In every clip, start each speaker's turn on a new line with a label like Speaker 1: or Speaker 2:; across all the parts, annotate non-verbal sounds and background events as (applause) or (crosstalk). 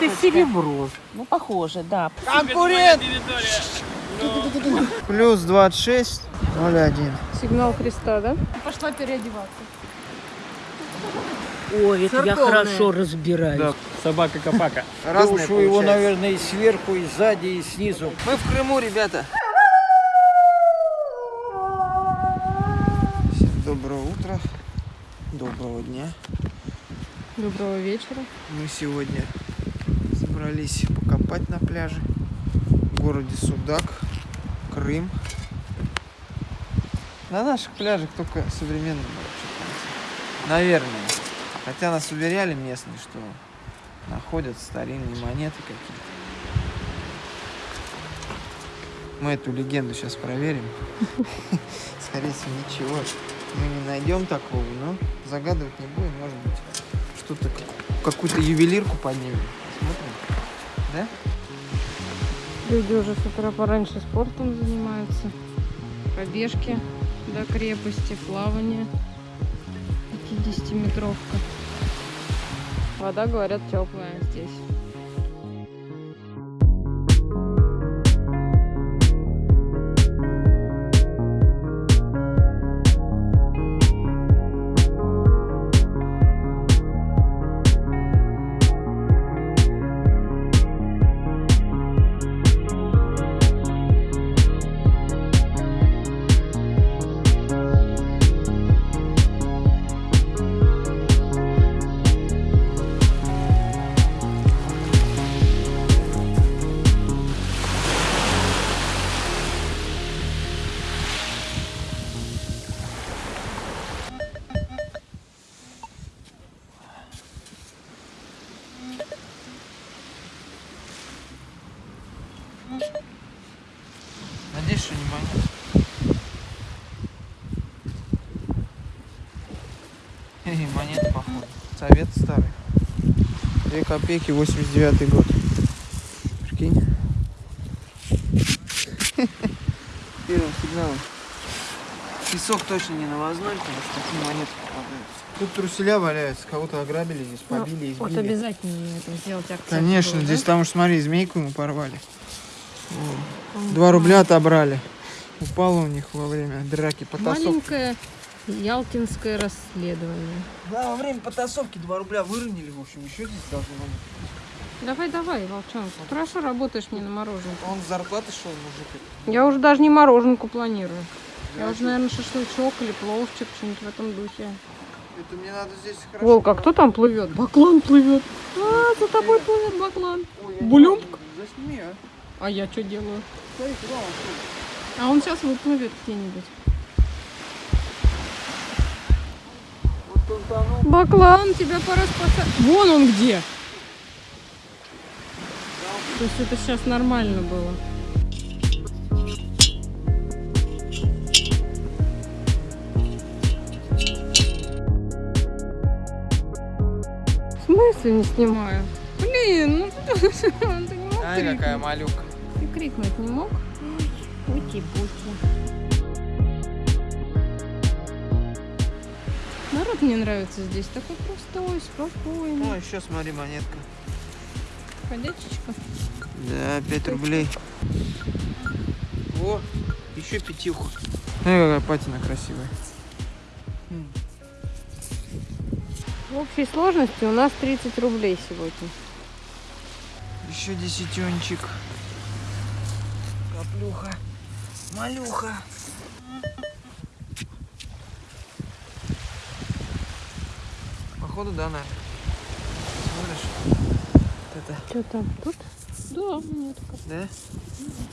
Speaker 1: Это серебро. Ну, похоже, да.
Speaker 2: Конкурент! Плюс 26, 0,1.
Speaker 3: Сигнал Христа, да? Пошла переодеваться.
Speaker 1: Ой, это я хорошо разбираюсь.
Speaker 4: Да, собака-копака.
Speaker 2: Разные
Speaker 5: Душу его, наверное, и сверху, и сзади, и снизу.
Speaker 2: Мы в Крыму, ребята. Всем доброго утра, доброго дня.
Speaker 3: Доброго вечера.
Speaker 2: Мы сегодня собрались покопать на пляже в городе Судак, Крым. На наших пляжах только современные Наверное. Хотя нас уверяли местные, что находят старинные монеты какие-то. Мы эту легенду сейчас проверим. (laughs) Скорее всего, ничего мы не найдем такого, но загадывать не будем. Может быть, что-то, как- какую-то ювелирку поднимем. Смотрим. Да?
Speaker 3: Люди уже с утра пораньше спортом занимаются. Пробежки до крепости, плавание. 50-метровка. Вода, говорят, теплая здесь.
Speaker 2: Две копейки, 89 год. Прикинь. (laughs) Первым сигналом. Песок точно не навозной, потому что такие монеты попадаются. Тут труселя валяются, кого-то ограбили здесь, побили,
Speaker 3: Вот
Speaker 2: избили.
Speaker 3: обязательно это сделать акцент.
Speaker 2: Конечно,
Speaker 3: был,
Speaker 2: здесь
Speaker 3: да?
Speaker 2: там уж смотри, змейку ему порвали. Два рубля отобрали. Упало у них во время драки потасовки.
Speaker 3: Маленькое ялтинское расследование.
Speaker 2: Да, во время потасовки 2 рубля выронили, в общем, еще здесь должны быть.
Speaker 3: Давай, давай, волчонок. Хорошо работаешь мне на мороженку.
Speaker 2: Он с зарплаты шел, мужик.
Speaker 3: Я уже даже не мороженку планирую. Я
Speaker 2: Да,
Speaker 3: уже, наверное, шашлычок или пловчик, что-нибудь в этом духе.
Speaker 2: Это мне надо здесь хорошо.
Speaker 3: Волк, а кто там плывет? Баклан плывет. А, за тобой плывет баклан.
Speaker 2: Я
Speaker 3: Булюмк?
Speaker 2: Засними, а.
Speaker 3: А я что делаю? А он сейчас выплывет где-нибудь. Баклан, тебя пора спасать. Вон он где. То есть это сейчас нормально было. В смысле не снимаю? Блин, ну ты, (laughs) ты не мог
Speaker 2: Ай, какая
Speaker 3: крикнуть?
Speaker 2: малюка.
Speaker 3: Ты крикнуть не мог? Ути-пути. Народ мне нравится здесь. Такой простой, спокойный.
Speaker 2: О, еще смотри, монетка.
Speaker 3: Ходячечка.
Speaker 2: Да, 5 рублей. О, еще пятюха. Смотри, какая патина красивая.
Speaker 3: В общей сложности у нас 30 рублей сегодня.
Speaker 2: Еще десятенчик. Каплюха. Малюха. Походу, да, наверное. Смотришь? Вот это,
Speaker 3: Что там? Тут? Да, монетка.
Speaker 2: да?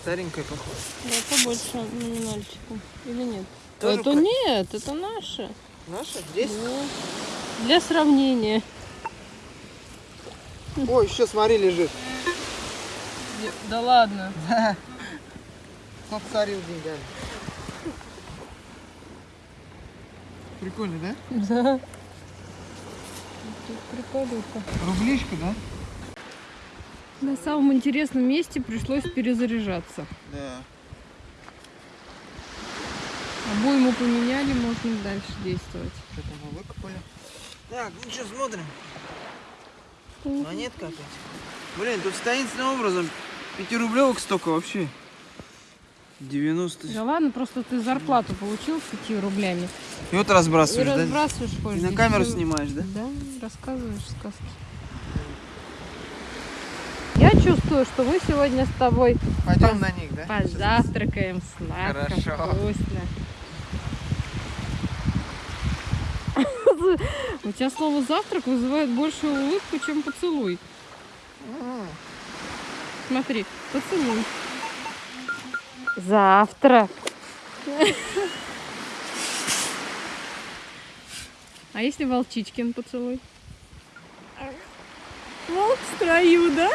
Speaker 2: Старенькая, походу.
Speaker 3: Да, побольше номинальчика. Или нет?
Speaker 2: Тоже
Speaker 3: это
Speaker 2: про-
Speaker 3: нет, это наше.
Speaker 2: Наша? Здесь?
Speaker 3: Да. Для сравнения.
Speaker 2: О, еще смотри, лежит.
Speaker 3: Да ладно. (laughs)
Speaker 2: Подсорил деньгами. Прикольно, да?
Speaker 3: Да. Приколюха.
Speaker 2: Рублишка, да?
Speaker 3: На самом интересном месте пришлось перезаряжаться.
Speaker 2: Да.
Speaker 3: Обойму поменяли, можно дальше действовать.
Speaker 2: Что там мы выкопали? Так, ну что, смотрим. Монетка опять. Блин, тут таинственным образом пятирублевок столько вообще. 90.
Speaker 3: Да ладно, просто ты зарплату получил с 5 рублями.
Speaker 2: И вот
Speaker 3: И
Speaker 2: разбрасываешь, да?
Speaker 3: разбрасываешь,
Speaker 2: И
Speaker 3: ходишь.
Speaker 2: на
Speaker 3: здесь
Speaker 2: камеру
Speaker 3: всё.
Speaker 2: снимаешь, да?
Speaker 3: Да, рассказываешь сказки. Я чувствую, что мы сегодня с тобой
Speaker 2: Пойдем на них, да?
Speaker 3: позавтракаем сладко,
Speaker 2: Хорошо.
Speaker 3: вкусно. (laughs) У тебя слово завтрак вызывает большую улыбку, чем поцелуй. Смотри, поцелуй. Завтрак. А если Волчичкин поцелуй? Волк в строю, да?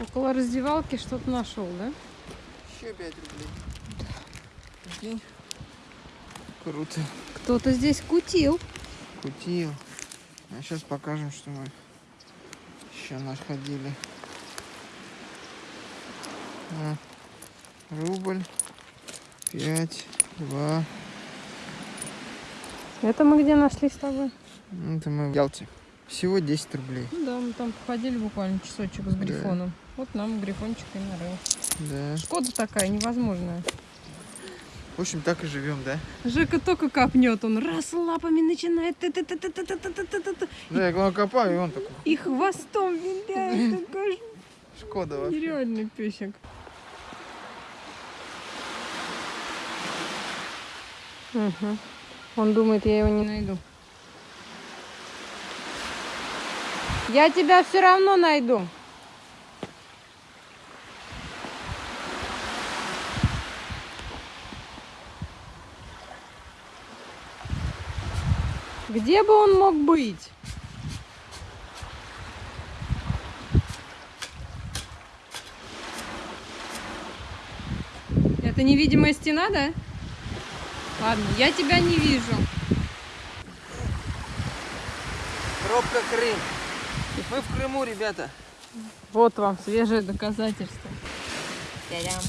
Speaker 3: Около раздевалки что-то нашел, да?
Speaker 2: Еще 5 рублей. Прикинь? Круто.
Speaker 3: Кто-то здесь кутил.
Speaker 2: Кутил. А сейчас покажем, что мы еще находили. А, рубль, пять, два.
Speaker 3: Это мы где нашли с тобой?
Speaker 2: Это мы в Ялте. Всего 10 рублей.
Speaker 3: Ну да, мы там походили буквально часочек с грифоном. Вот нам грифончик и нарыл.
Speaker 2: Да.
Speaker 3: Шкода такая невозможная.
Speaker 2: В общем, так и живем, да?
Speaker 3: Жека только копнет, он раз лапами начинает ты-ты-ты-ты-ты-ты-ты-ты-ты,
Speaker 2: Да, я главное копаю, и он такой.
Speaker 3: и хвостом виляет. Такой
Speaker 2: Шкода вообще.
Speaker 3: нереальный песик. Угу. Он думает, я его не найду. Я тебя все равно найду. Где бы он мог быть? Это невидимая стена, да? Ладно, я тебя не вижу.
Speaker 2: Пробка Крым. Мы в Крыму, ребята.
Speaker 3: Вот вам свежее доказательство. Та-дам.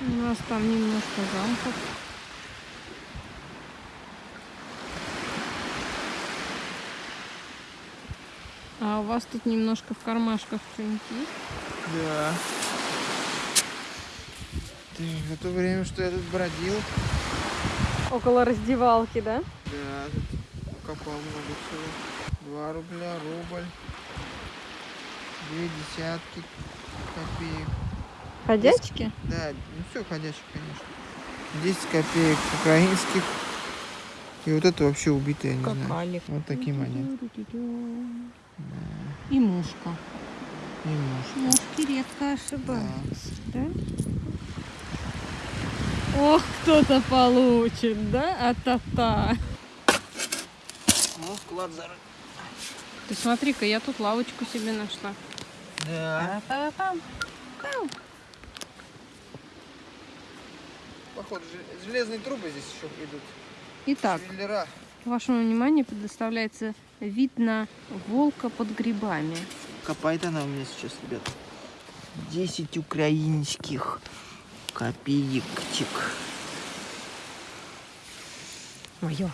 Speaker 3: У нас там немножко замков. А у вас тут немножко в кармашках что-нибудь есть?
Speaker 2: Да. В то время, что я тут бродил,
Speaker 3: Около раздевалки, да?
Speaker 2: да, тут копал много всего. Два рубля, рубль, две десятки копеек.
Speaker 3: Ходячки?
Speaker 2: Да, ну все ходящих, конечно. 10 копеек украинских. И вот это вообще убитые, я не знаю.
Speaker 3: Какалик.
Speaker 2: Вот такие монеты.
Speaker 3: И мушка.
Speaker 2: И нож.
Speaker 3: Мушки редко ошибаются, да? Ох, кто-то получит, да? А-та-та.
Speaker 2: Ну, склад зарыт.
Speaker 3: Ты смотри-ка, я тут лавочку себе нашла.
Speaker 2: Да. Походу, жел- железные трубы здесь еще идут.
Speaker 3: Итак,
Speaker 2: Швеллера.
Speaker 3: вашему вниманию предоставляется вид на волка под грибами.
Speaker 2: Копает она у меня сейчас, ребят. 10 украинских копеечек.
Speaker 3: Мое.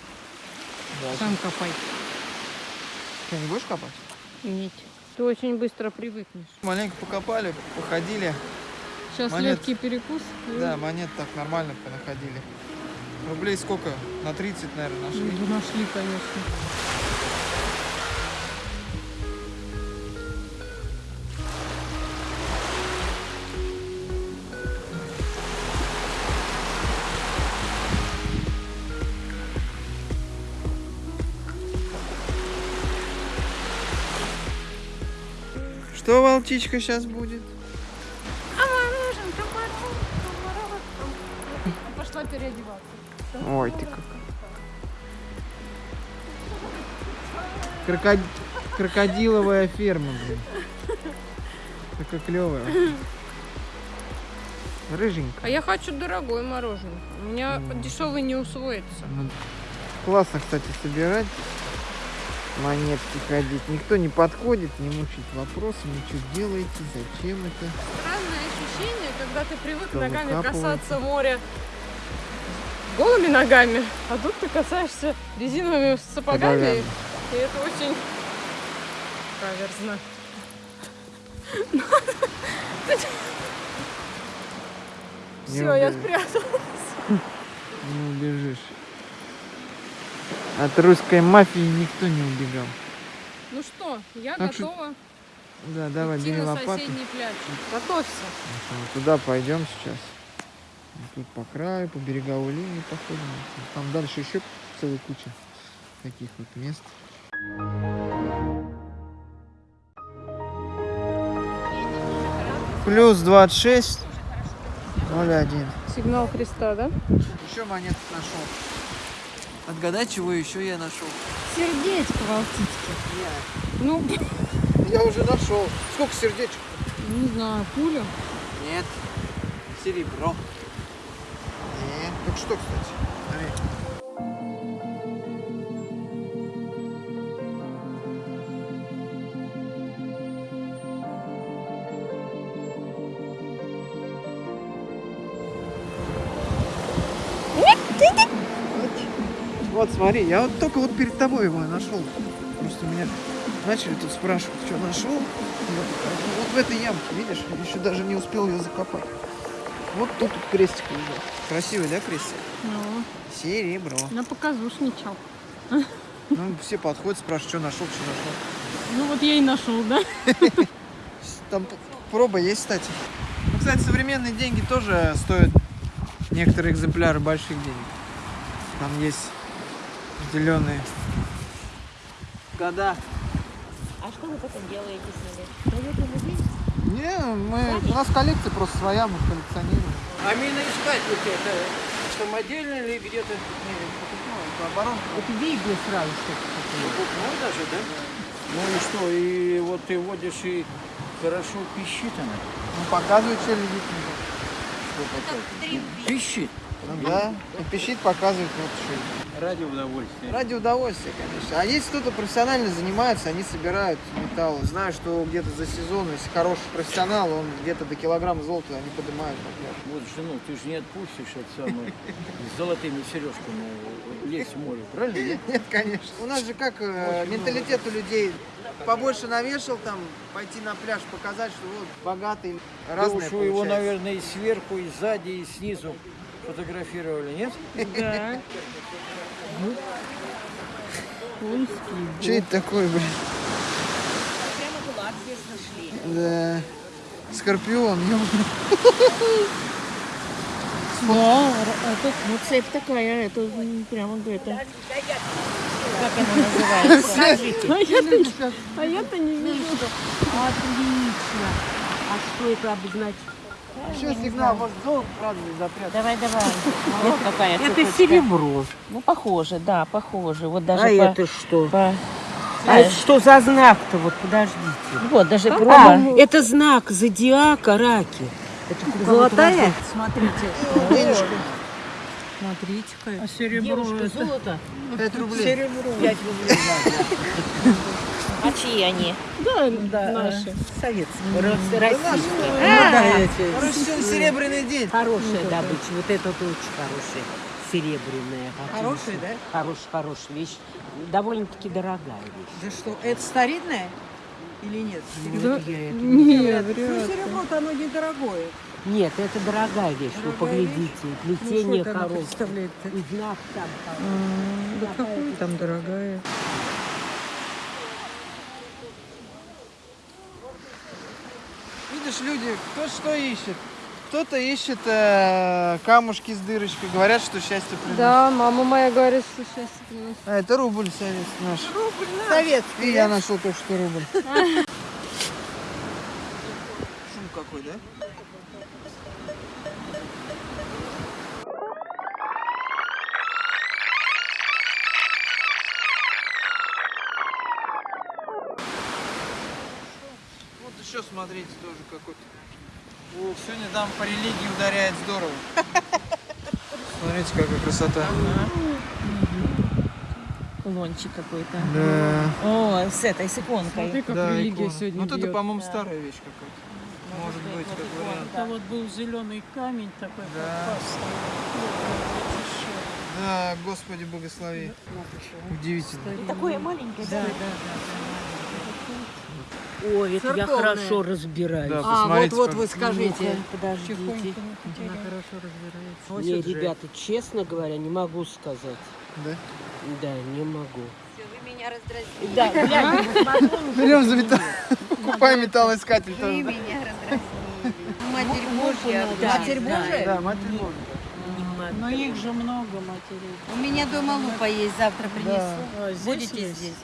Speaker 2: Да.
Speaker 3: Сам копай.
Speaker 2: Что, не будешь копать?
Speaker 3: Нет. Ты очень быстро привыкнешь.
Speaker 2: Маленько покопали, походили.
Speaker 3: Сейчас
Speaker 2: Монет.
Speaker 3: легкий перекус. и-
Speaker 2: Да, монет так нормально понаходили. Рублей сколько? На 30, наверное,
Speaker 3: Ну,
Speaker 2: нашли.
Speaker 3: да нашли, конечно.
Speaker 2: Волчичка сейчас будет?
Speaker 3: Пошла переодеваться.
Speaker 2: Ой, ты как. Крокод- Крокодиловая ферма, блин. Такая клевая. Рыженькая.
Speaker 3: А я хочу дорогое мороженое. У меня дешевый не усвоится.
Speaker 2: Классно, кстати, собирать монетки ходить. Никто не подходит, не мучает вопросами, что делаете, зачем это.
Speaker 3: Странное ощущение, когда ты привык
Speaker 2: Кто
Speaker 3: ногами
Speaker 2: выкапывает.
Speaker 3: касаться моря голыми ногами, а тут ты касаешься резиновыми сапогами,
Speaker 2: Ногами.
Speaker 3: и это очень каверзно. Все, я
Speaker 2: убежишь.
Speaker 3: спрятала.
Speaker 2: Не убежишь. От русской мафии никто не убегал.
Speaker 3: Ну что, я
Speaker 2: Так что
Speaker 3: готова
Speaker 2: Да, давай,
Speaker 3: идти
Speaker 2: бери
Speaker 3: на
Speaker 2: лопату.
Speaker 3: соседний пляж. Готовься.
Speaker 2: Вот Туда пойдем сейчас. Тут по краю, по береговой линии походим. Там дальше еще целая куча таких вот мест. Плюс 26, 0,1.
Speaker 3: Сигнал креста, да?
Speaker 2: Еще монетку нашел. Отгадай, чего еще я нашел?
Speaker 3: Сердечко в алтичке. Ну,
Speaker 2: Я уже нашел. Сколько сердечек?
Speaker 3: не знаю, пуля.
Speaker 2: Нет. Серебро. Нет. Так что, кстати? Вот смотри, я вот только вот перед тобой его нашел. Просто меня начали тут спрашивать, что нашел. Покажу. Вот в этой ямке, видишь, еще даже не успел ее закопать. Вот тут вот крестик лежит. Красивый, да, крестик?
Speaker 3: Ну,
Speaker 2: Серебро.
Speaker 3: на показушничал.
Speaker 2: Ну, все подходят, спрашивают, что нашел, что нашел.
Speaker 3: Ну вот я и нашел, да? (laughs)
Speaker 2: Там проба есть, кстати. Ну, кстати, современные деньги тоже стоят некоторые экземпляры больших денег. Там есть определенные года.
Speaker 1: А что вы потом делаете с ними? Даете музей?
Speaker 2: Не, мы, у нас коллекция просто своя, мы коллекционируем.
Speaker 5: А миноискатель это самодельно или где-то?
Speaker 2: Оборон.
Speaker 1: Вот видно сразу, что
Speaker 5: Ну даже, да? Ну и что, и вот ты водишь и хорошо пищит она.
Speaker 2: Ну, показывает, что лежит.
Speaker 5: Пищит.
Speaker 2: Ну да, и пищит, показывает, вот что.
Speaker 5: Ради удовольствия.
Speaker 2: Ради удовольствия, конечно. А если кто-то профессионально занимается, они собирают металл. Знаю, что где-то за сезон, если хороший профессионал, он где-то до килограмма золота они поднимают.
Speaker 5: Вот жену ты же не отпустишь от самой с золотыми сережками лезть в море, правильно? нет?
Speaker 2: Нет, конечно. У нас же как э, менталитет у людей. Побольше навешал там, пойти на пляж, показать, что вот богатый,
Speaker 5: уж вы его, наверное, и сверху, и сзади, и снизу фотографировали, нет?
Speaker 3: Да.
Speaker 2: Что это такое, блин? Да. Скорпион,
Speaker 1: Да, это, ну цепь такая, это прямо это. Как она называется?
Speaker 3: А я-то, а я-то не вижу.
Speaker 1: Отлично. А что это обозначит?
Speaker 2: Еще сигнал, может золото, правда, не запрятать.
Speaker 1: Давай, давай. (laughs) Вот какая
Speaker 4: Это серебро.
Speaker 1: Ну, похоже, да, похоже. Вот даже
Speaker 4: А
Speaker 1: по...
Speaker 4: это что?
Speaker 1: по-
Speaker 4: А это что за знак-то? Вот подождите.
Speaker 1: Вот, даже
Speaker 4: А,
Speaker 1: проба.
Speaker 4: это знак зодиака раки. Это золотая?
Speaker 1: Смотрите.
Speaker 3: Смотрите-ка. А серебро
Speaker 1: Девушка, золото.
Speaker 2: 5 рублей.
Speaker 1: А чьи они?
Speaker 3: Да, наши.
Speaker 4: Советская. Российская.
Speaker 2: Короче, сегодня серебряный день.
Speaker 4: Хорошая добыча. Вот это вот очень хорошая. Серебряная. Хорошая, да? Хорошая, хорошая вещь. Довольно-таки дорогая вещь.
Speaker 6: Да что, это старинное или нет?
Speaker 3: Да.
Speaker 4: Я это-
Speaker 3: Нет,
Speaker 6: Ну,
Speaker 3: вряд ли.
Speaker 6: серебро-то оно недорогое.
Speaker 4: Нет, это дорогая вещь. Вы
Speaker 6: Дорогая
Speaker 4: поглядите.
Speaker 6: Ну,
Speaker 4: Плетение
Speaker 6: она
Speaker 4: хорошее. И знак там хороший.
Speaker 3: А, Да какая там дорогая.
Speaker 2: Видишь, люди, кто что ищет. Кто-то ищет э, камушки с дырочкой, говорят, что счастье приносит.
Speaker 3: Да, мама моя говорит, что счастье приносит.
Speaker 2: А это рубль советский наш.
Speaker 6: Советский.
Speaker 2: И я нашел только что рубль. (laughs) Шум какой, да? Смотрите тоже какой-то. О, сегодня там по религии ударяет здорово. Смотрите, какая красота.
Speaker 1: Кулончик какой-то.
Speaker 2: Да.
Speaker 1: О, с этой, с иконкой.
Speaker 3: Смотри, как
Speaker 2: Да,
Speaker 3: религия
Speaker 2: икона.
Speaker 3: сегодня
Speaker 2: Вот это,
Speaker 3: бьет.
Speaker 2: по-моему,
Speaker 1: Да.
Speaker 2: старая вещь какая-то. Может быть, как вариант.
Speaker 3: Это вот был зеленый камень такой,
Speaker 2: Да. Да, Господи, благослови. Удивительно.
Speaker 1: Такое маленькое, да.
Speaker 4: Ой, это я
Speaker 6: Церковная.
Speaker 4: хорошо разбираюсь.
Speaker 2: Да,
Speaker 6: А,
Speaker 2: посмотрите,
Speaker 6: вот-вот
Speaker 2: как-
Speaker 6: вы скажите.
Speaker 4: Подождите.
Speaker 6: Она хорошо разбирается.
Speaker 4: Не, ребята, честно говоря, не могу сказать.
Speaker 2: Да?
Speaker 4: Да, не могу.
Speaker 6: Вы меня раздразнили.
Speaker 4: Да, глянь,
Speaker 2: Берем за металл. Покупаем металлоискатель
Speaker 6: Вы
Speaker 2: тоже.
Speaker 6: меня раздразнили. Матерь Божья.
Speaker 4: Да,
Speaker 6: Матерь
Speaker 4: да.
Speaker 6: Божья?
Speaker 2: Да, Матерь Божья.
Speaker 3: Но их же много матерей.
Speaker 6: У меня дома лупа есть, завтра принесу.
Speaker 3: А, здесь
Speaker 6: Будете
Speaker 3: есть?
Speaker 6: здесь?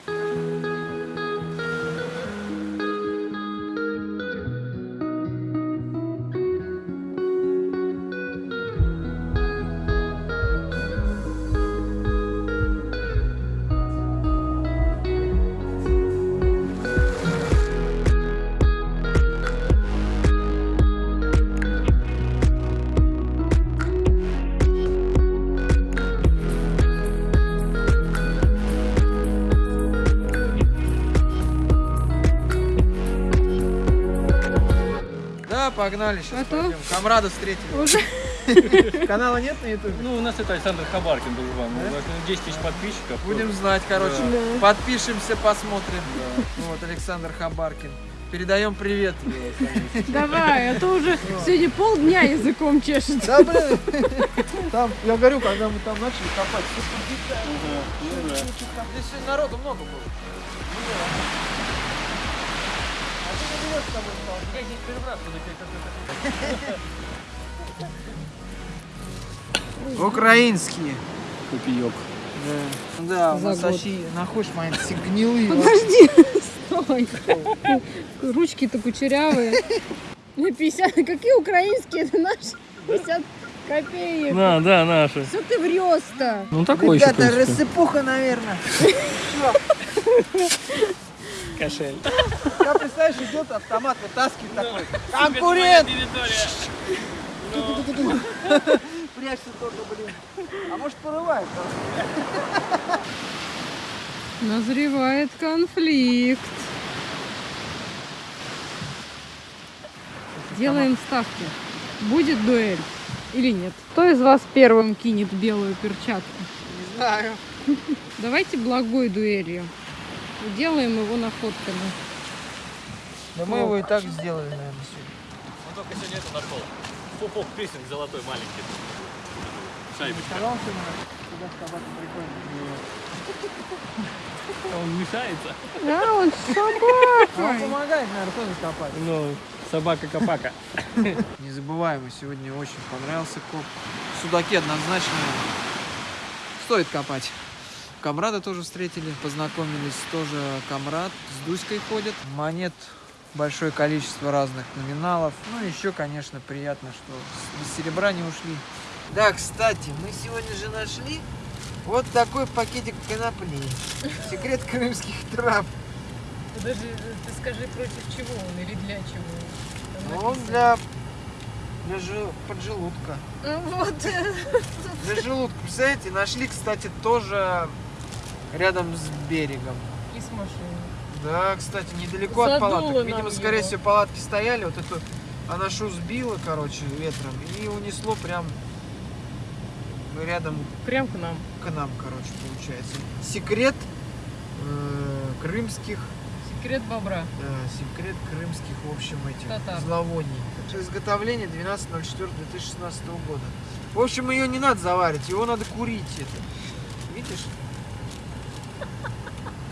Speaker 2: Погнали сейчас
Speaker 3: Готов?
Speaker 2: пойдем. Камрада встретили. (laughs) Канала нет на ютубе?
Speaker 7: Ну, у нас это Александр Хабаркин был вам. Нас 10 тысяч подписчиков.
Speaker 2: Будем знать, короче. Подпишемся, посмотрим. Вот, Александр Хабаркин. Передаем привет.
Speaker 3: Давай, а то уже сегодня полдня языком чешется.
Speaker 2: Да, блин. Там, я говорю, когда мы там начали копать, Здесь сегодня народу много было. Украинские.
Speaker 7: Копеек.
Speaker 2: Да, да у нас вообще находишь мои все гнилые.
Speaker 3: Подожди, стой. Ручки-то кучерявые. На 50, какие украинские, это наши 50 копеек.
Speaker 7: Да, да, наши.
Speaker 3: Что ты врешь-то?
Speaker 7: Ну, такой еще,
Speaker 2: Ребята,
Speaker 7: принципе.
Speaker 2: рассыпуха, наверное. (laughs)
Speaker 7: Кошель.
Speaker 2: Я, представляешь, идет автомат, вытаскивает такой. Конкурент! Прячься только, блин. А может порывает?
Speaker 3: Назревает конфликт. Делаем ставки. Будет дуэль или нет? Кто из вас первым кинет белую перчатку?
Speaker 2: Не знаю.
Speaker 3: Давайте благой дуэлью. Делаем его находками.
Speaker 2: Да мы его и так сделали, наверное, сегодня.
Speaker 7: Он только сегодня это нашел. Пупок пирсинг золотой маленький. Шайбочка. Он мешается.
Speaker 3: А, он
Speaker 2: А он помогает, наверное, тоже копать.
Speaker 7: Ну, собака-копака.
Speaker 2: Незабываемый сегодня очень понравился коп. Судаки однозначно стоит копать. Камрада тоже встретили, познакомились. Тоже Камрад с Дуськой ходит. Монет большое количество разных номиналов. Ну, еще, конечно, приятно, что без серебра не ушли. Да, кстати, мы сегодня же нашли вот такой пакетик конопли. Секрет крымских трав.
Speaker 3: Даже ты скажи, против чего он или для чего?
Speaker 2: Ну, он для, для жи- поджелудка.
Speaker 3: Вот.
Speaker 2: Для желудка. Представляете, нашли, кстати, тоже рядом с берегом.
Speaker 3: И с машиной.
Speaker 2: Да, кстати, недалеко от
Speaker 3: Задуло
Speaker 2: палаток.
Speaker 3: нам
Speaker 2: Видимо, скорее
Speaker 3: его.
Speaker 2: всего, палатки стояли, вот эту анашу сбило, короче, ветром и унесло прям рядом
Speaker 3: Прям к нам.
Speaker 2: к нам, короче, получается. Секрет э, крымских,
Speaker 3: Секрет бобра.
Speaker 2: да, секрет крымских, в общем, этих
Speaker 3: Татар.
Speaker 2: зловоний. Изготовление 12.04.2016 года. В общем, ее не надо заваривать, его надо курить это. Видишь?